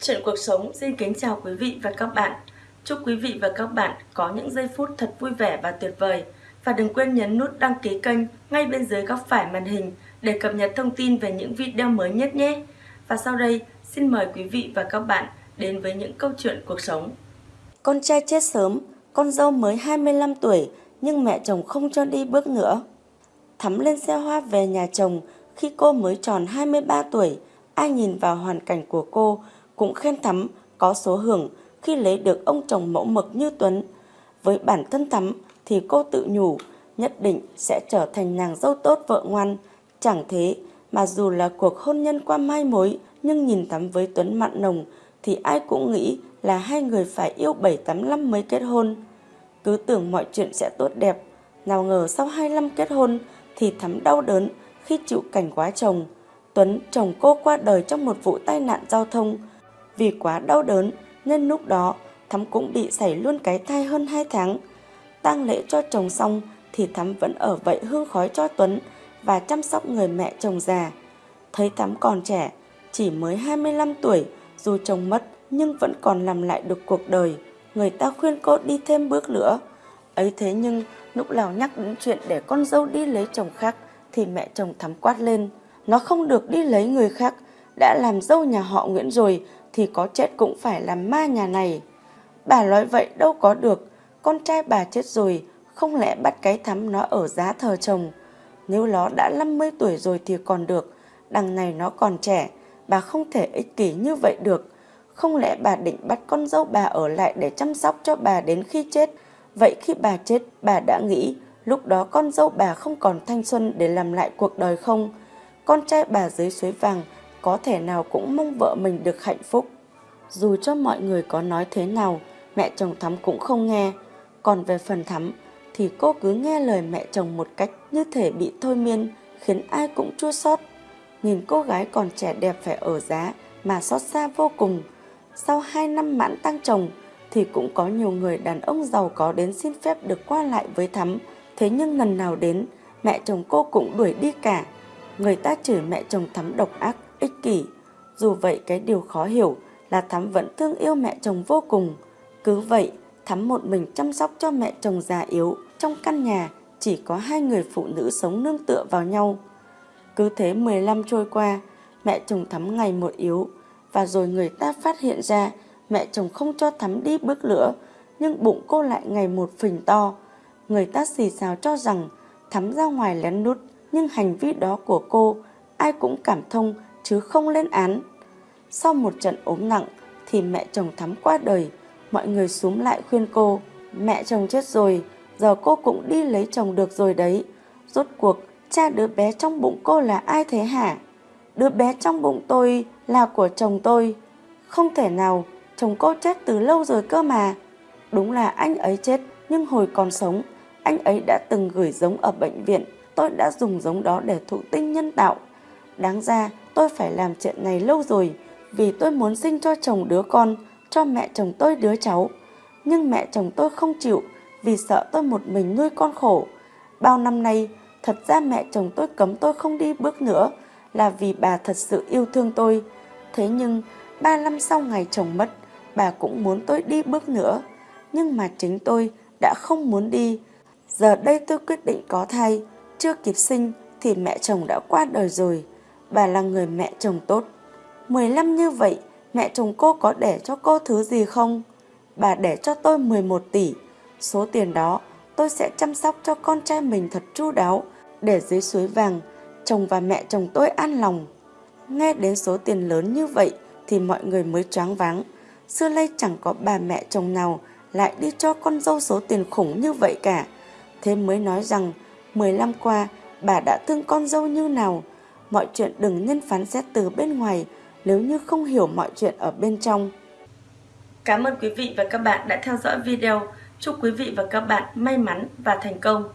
Chuyện cuộc sống xin kính chào quý vị và các bạn. Chúc quý vị và các bạn có những giây phút thật vui vẻ và tuyệt vời. Và đừng quên nhấn nút đăng ký kênh ngay bên dưới góc phải màn hình để cập nhật thông tin về những video mới nhất nhé. Và sau đây, xin mời quý vị và các bạn đến với những câu chuyện cuộc sống. Con trai chết sớm, con dâu mới 25 tuổi nhưng mẹ chồng không cho đi bước nữa. Thắm lên xe hoa về nhà chồng khi cô mới tròn 23 tuổi. Ai nhìn vào hoàn cảnh của cô cũng khen Thắm có số hưởng khi lấy được ông chồng mẫu mực như Tuấn. Với bản thân Thắm thì cô tự nhủ nhất định sẽ trở thành nàng dâu tốt vợ ngoan. Chẳng thế mà dù là cuộc hôn nhân qua mai mối nhưng nhìn Thắm với Tuấn mặn nồng thì ai cũng nghĩ là hai người phải yêu 7-8 năm mới kết hôn. Cứ tưởng mọi chuyện sẽ tốt đẹp, nào ngờ sau 2 năm kết hôn thì Thắm đau đớn khi chịu cảnh quá chồng. Tuấn, chồng cô qua đời trong một vụ tai nạn giao thông. Vì quá đau đớn nên lúc đó Thắm cũng bị xảy luôn cái thai hơn 2 tháng. tang lễ cho chồng xong thì Thắm vẫn ở vậy hương khói cho Tuấn và chăm sóc người mẹ chồng già. Thấy Thắm còn trẻ, chỉ mới 25 tuổi, dù chồng mất nhưng vẫn còn làm lại được cuộc đời. Người ta khuyên cô đi thêm bước nữa. Ấy thế nhưng lúc nào nhắc đến chuyện để con dâu đi lấy chồng khác thì mẹ chồng Thắm quát lên. Nó không được đi lấy người khác, đã làm dâu nhà họ Nguyễn rồi thì có chết cũng phải làm ma nhà này. Bà nói vậy đâu có được, con trai bà chết rồi, không lẽ bắt cái thắm nó ở giá thờ chồng. Nếu nó đã 50 tuổi rồi thì còn được, đằng này nó còn trẻ, bà không thể ích kỷ như vậy được. Không lẽ bà định bắt con dâu bà ở lại để chăm sóc cho bà đến khi chết? Vậy khi bà chết, bà đã nghĩ lúc đó con dâu bà không còn thanh xuân để làm lại cuộc đời không? Con trai bà dưới suối vàng có thể nào cũng mong vợ mình được hạnh phúc. Dù cho mọi người có nói thế nào, mẹ chồng Thắm cũng không nghe. Còn về phần Thắm, thì cô cứ nghe lời mẹ chồng một cách như thể bị thôi miên, khiến ai cũng chua xót. Nhìn cô gái còn trẻ đẹp phải ở giá mà xót xa vô cùng. Sau 2 năm mãn tăng chồng thì cũng có nhiều người đàn ông giàu có đến xin phép được qua lại với Thắm. Thế nhưng lần nào đến, mẹ chồng cô cũng đuổi đi cả. Người ta chửi mẹ chồng Thắm độc ác, kỷ. Dù vậy cái điều khó hiểu là Thắm vẫn thương yêu mẹ chồng vô cùng. Cứ vậy, Thắm một mình chăm sóc cho mẹ chồng già yếu. Trong căn nhà chỉ có hai người phụ nữ sống nương tựa vào nhau. Cứ thế 15 trôi qua, mẹ chồng Thắm ngày một yếu. Và rồi người ta phát hiện ra mẹ chồng không cho Thắm đi bước nữa, nhưng bụng cô lại ngày một phình to. Người ta xì xào cho rằng Thắm ra ngoài lén nút, nhưng hành vi đó của cô ai cũng cảm thông chứ không lên án. Sau một trận ốm nặng thì mẹ chồng Thắm qua đời, mọi người xúm lại khuyên cô, mẹ chồng chết rồi, giờ cô cũng đi lấy chồng được rồi đấy. Rốt cuộc, cha đứa bé trong bụng cô là ai thế hả? Đứa bé trong bụng tôi là của chồng tôi. Không thể nào, chồng cô chết từ lâu rồi cơ mà. Đúng là anh ấy chết, nhưng hồi còn sống, anh ấy đã từng gửi giống ở bệnh viện. Tôi đã dùng giống đó để thụ tinh nhân tạo. Đáng ra tôi phải làm chuyện này lâu rồi vì tôi muốn sinh cho chồng đứa con, cho mẹ chồng tôi đứa cháu. Nhưng mẹ chồng tôi không chịu vì sợ tôi một mình nuôi con khổ. Bao năm nay, thật ra mẹ chồng tôi cấm tôi không đi bước nữa là vì bà thật sự yêu thương tôi. Thế nhưng, ba năm sau ngày chồng mất, bà cũng muốn tôi đi bước nữa. Nhưng mà chính tôi đã không muốn đi. Giờ đây tôi quyết định có thai, chưa kịp sinh thì mẹ chồng đã qua đời rồi bà là người mẹ chồng tốt. 15 như vậy, mẹ chồng cô có để cho cô thứ gì không? Bà để cho tôi 11 tỷ. Số tiền đó tôi sẽ chăm sóc cho con trai mình thật chu đáo để dưới suối vàng chồng và mẹ chồng tôi an lòng. Nghe đến số tiền lớn như vậy thì mọi người mới choáng váng. Xưa nay chẳng có bà mẹ chồng nào lại đi cho con dâu số tiền khủng như vậy cả. Thế mới nói rằng 15 qua bà đã thương con dâu như nào mọi chuyện đừng nên phán xét từ bên ngoài, nếu như không hiểu mọi chuyện ở bên trong. Cảm ơn quý vị và các bạn đã theo dõi video. Chúc quý vị và các bạn may mắn và thành công.